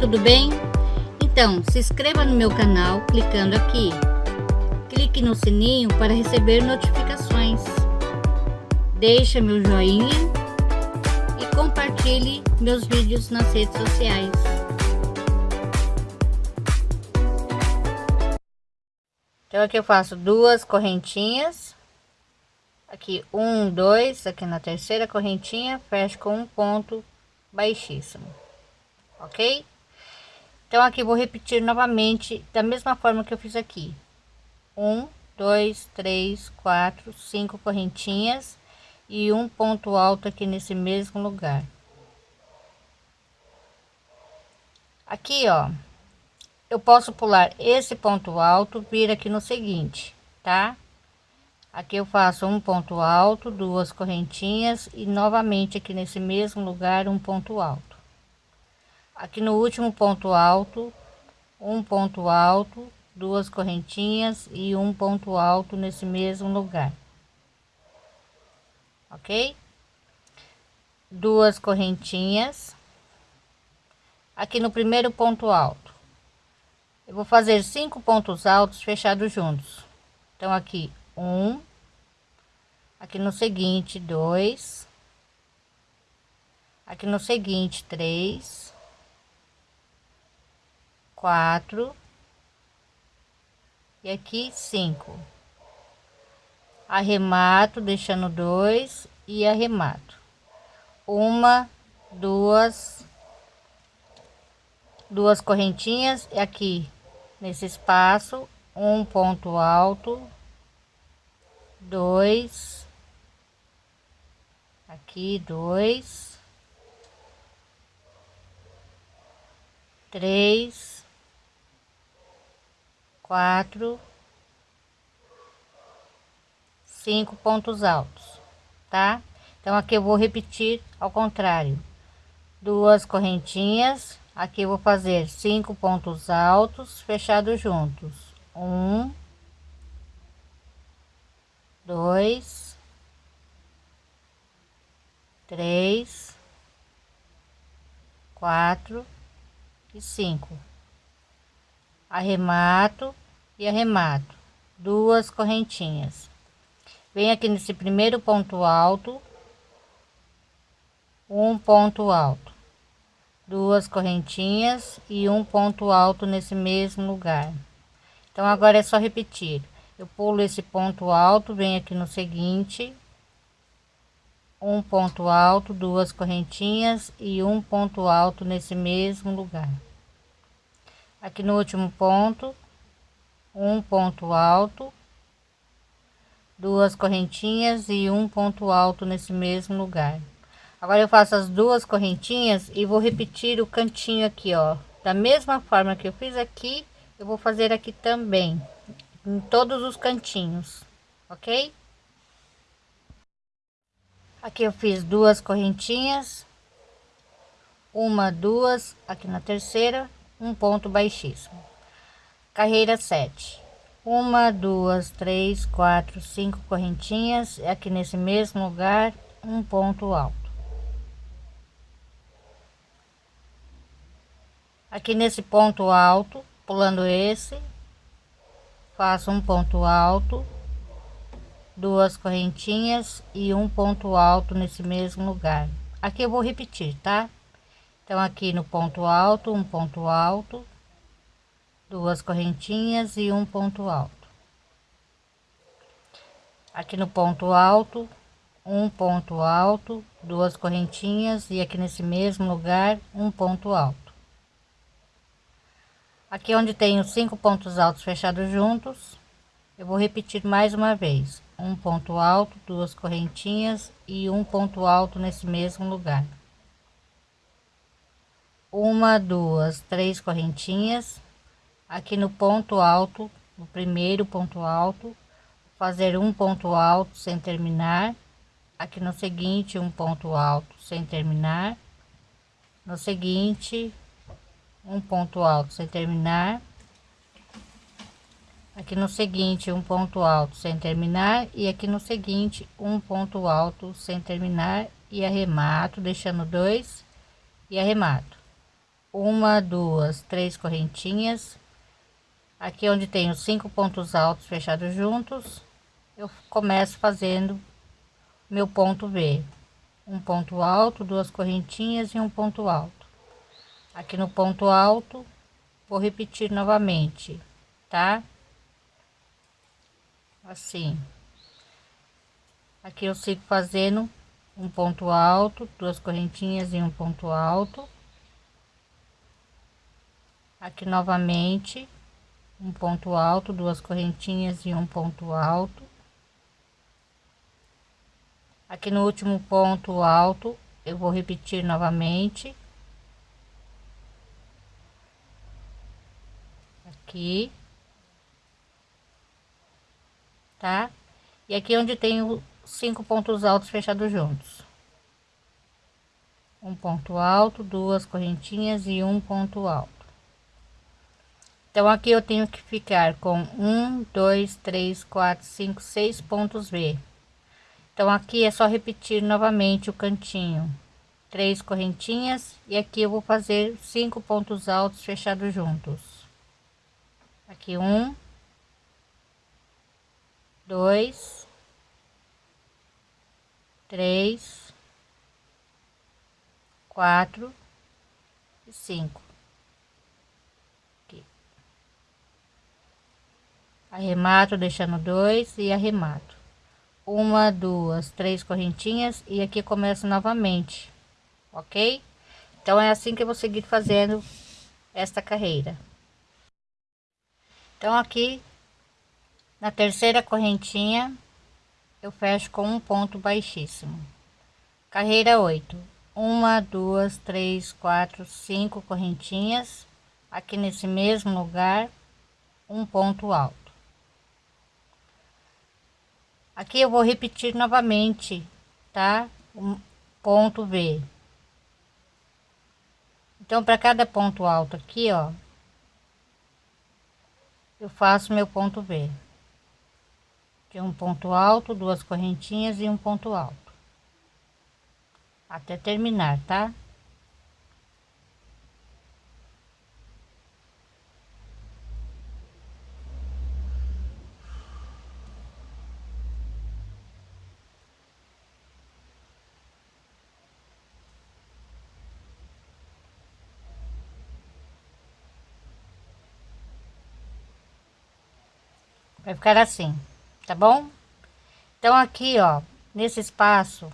tudo bem? Então, se inscreva no meu canal clicando aqui. Clique no sininho para receber notificações. Deixe meu joinha e compartilhe meus vídeos nas redes sociais. Então aqui eu faço duas correntinhas. Aqui um, dois, aqui na terceira correntinha, fecho com um ponto baixíssimo ok? Então aqui vou repetir novamente da mesma forma que eu fiz aqui. Um, dois, três, quatro, cinco correntinhas e um ponto alto aqui nesse mesmo lugar. Aqui, ó, eu posso pular esse ponto alto, vir aqui no seguinte, tá? Aqui eu faço um ponto alto, duas correntinhas e novamente aqui nesse mesmo lugar um ponto alto aqui no último ponto alto um ponto alto duas correntinhas e um ponto alto nesse mesmo lugar. Ok? Duas correntinhas. Aqui no primeiro ponto alto. Eu vou fazer cinco pontos altos fechados juntos. Então aqui um aqui no seguinte dois aqui no seguinte três quatro. E aqui cinco. Arremato deixando dois e arremato. Uma duas duas correntinhas e aqui nesse espaço um ponto alto dois aqui dois três quatro, cinco pontos altos, tá? Então aqui eu vou repetir ao contrário, duas correntinhas, aqui eu vou fazer cinco pontos altos fechados juntos, um, dois, três, quatro e cinco arremato e arremato duas correntinhas. Vem aqui nesse primeiro ponto alto um ponto alto duas correntinhas e um ponto alto nesse mesmo lugar. Então agora é só repetir. Eu pulo esse ponto alto venho aqui no seguinte um ponto alto duas correntinhas e um ponto alto nesse mesmo lugar aqui no último ponto um ponto alto duas correntinhas e um ponto alto nesse mesmo lugar. Agora eu faço as duas correntinhas e vou repetir o cantinho aqui ó. Da mesma forma que eu fiz aqui eu vou fazer aqui também em todos os cantinhos ok? Aqui eu fiz duas correntinhas uma duas aqui na terceira um ponto baixíssimo. Carreira 7 uma duas três quatro cinco correntinhas aqui nesse mesmo lugar um ponto alto. Aqui nesse ponto alto pulando esse faço um ponto alto duas correntinhas e um ponto alto nesse mesmo lugar. Aqui eu vou repetir tá então aqui no ponto alto um ponto alto duas correntinhas e um ponto alto. Aqui no ponto alto um ponto alto duas correntinhas e aqui nesse mesmo lugar um ponto alto. Aqui onde tenho cinco pontos altos fechados juntos eu vou repetir mais uma vez. Um ponto alto duas correntinhas e um ponto alto nesse mesmo lugar uma duas três correntinhas. Aqui no ponto alto no primeiro ponto alto. Fazer um ponto alto sem terminar. Aqui no seguinte um ponto alto sem terminar. No seguinte um ponto alto sem terminar. Aqui no seguinte um ponto alto sem terminar. E aqui no seguinte um ponto alto sem terminar. E arremato deixando dois. E arremato uma duas três correntinhas. Aqui onde tenho cinco pontos altos fechados juntos. Eu começo fazendo meu ponto V um ponto alto duas correntinhas e um ponto alto. Aqui no ponto alto vou repetir novamente tá? Assim. Aqui eu sigo fazendo um ponto alto duas correntinhas e um ponto alto aqui novamente um ponto alto duas correntinhas e um ponto alto. Aqui no último ponto alto eu vou repetir novamente. Aqui. Tá? E aqui onde tenho cinco pontos altos fechados juntos. Um ponto alto duas correntinhas e um ponto alto então aqui eu tenho que ficar com um dois três quatro cinco seis pontos V então aqui é só repetir novamente o cantinho. Três correntinhas e aqui eu vou fazer cinco pontos altos fechados juntos. Aqui um dois três quatro e cinco arremato deixando dois e arremato. Uma duas três correntinhas e aqui começo novamente ok? Então é assim que eu vou seguir fazendo esta carreira. Então aqui na terceira correntinha eu fecho com um ponto baixíssimo. Carreira 8 uma duas três quatro cinco correntinhas aqui nesse mesmo lugar um ponto alto aqui eu vou repetir novamente tá um ponto V então para cada ponto alto aqui ó eu faço meu ponto V de um ponto alto, duas correntinhas e um ponto alto. Até terminar, tá? Vai ficar assim tá bom? Então aqui, ó, nesse espaço,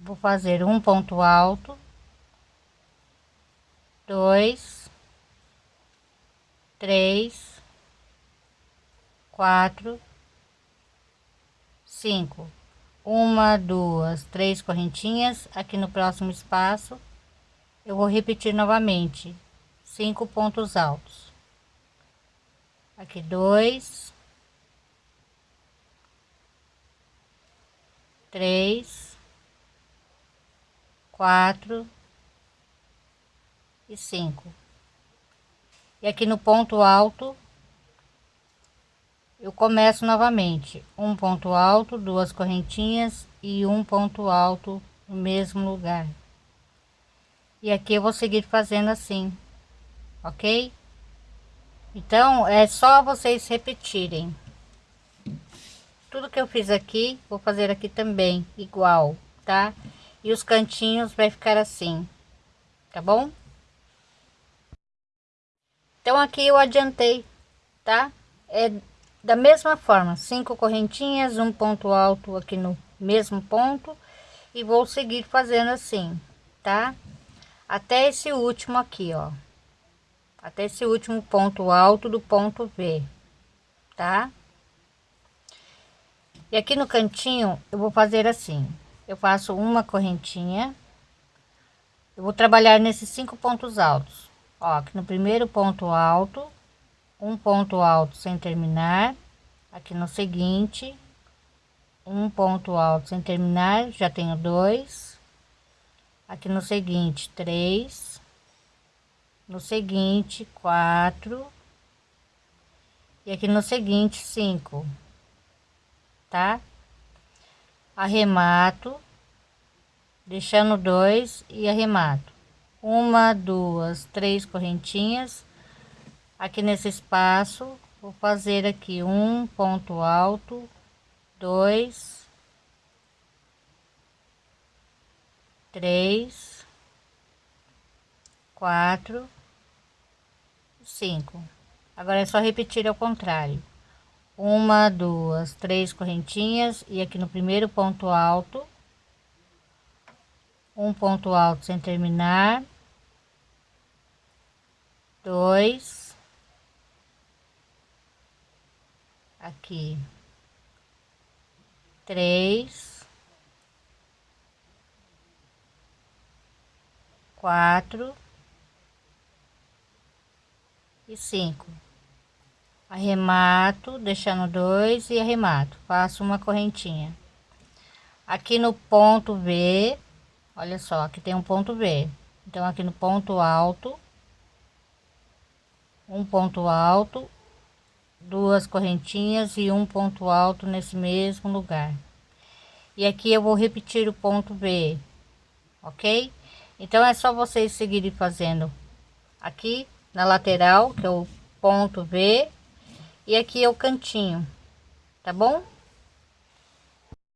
vou fazer um ponto alto, dois, três, quatro, cinco, uma, duas, três correntinhas. Aqui no próximo espaço, eu vou repetir novamente cinco pontos altos. Aqui dois, três, quatro e cinco. E aqui no ponto alto, eu começo novamente um ponto alto, duas correntinhas e um ponto alto no mesmo lugar. E aqui eu vou seguir fazendo assim, ok? Então, é só vocês repetirem tudo que eu fiz aqui vou fazer aqui também igual tá? E os cantinhos vai ficar assim tá bom? Então aqui eu adiantei tá? É da mesma forma cinco correntinhas um ponto alto aqui no mesmo ponto e vou seguir fazendo assim tá? Até esse último aqui ó. Até esse último ponto alto do ponto V tá e aqui no cantinho eu vou fazer assim. Eu faço uma correntinha. Eu vou trabalhar nesses cinco pontos altos. Ó aqui no primeiro ponto alto um ponto alto sem terminar. Aqui no seguinte um ponto alto sem terminar já tenho dois. Aqui no seguinte três. No seguinte quatro. E aqui no seguinte cinco tá? Arremato, deixando dois e arremato. uma duas três correntinhas aqui nesse espaço vou fazer aqui um ponto alto dois três quatro cinco agora é só repetir ao contrário uma duas três correntinhas. E aqui no primeiro ponto alto. Um ponto alto sem terminar. Dois. Aqui. Três. Quatro. E cinco arremato deixando dois e arremato. Faço uma correntinha. Aqui no ponto B olha só aqui tem um ponto B então aqui no ponto alto um ponto alto duas correntinhas e um ponto alto nesse mesmo lugar. E aqui eu vou repetir o ponto B ok? Então é só vocês seguirem fazendo aqui na lateral que é o ponto B e aqui é o cantinho tá bom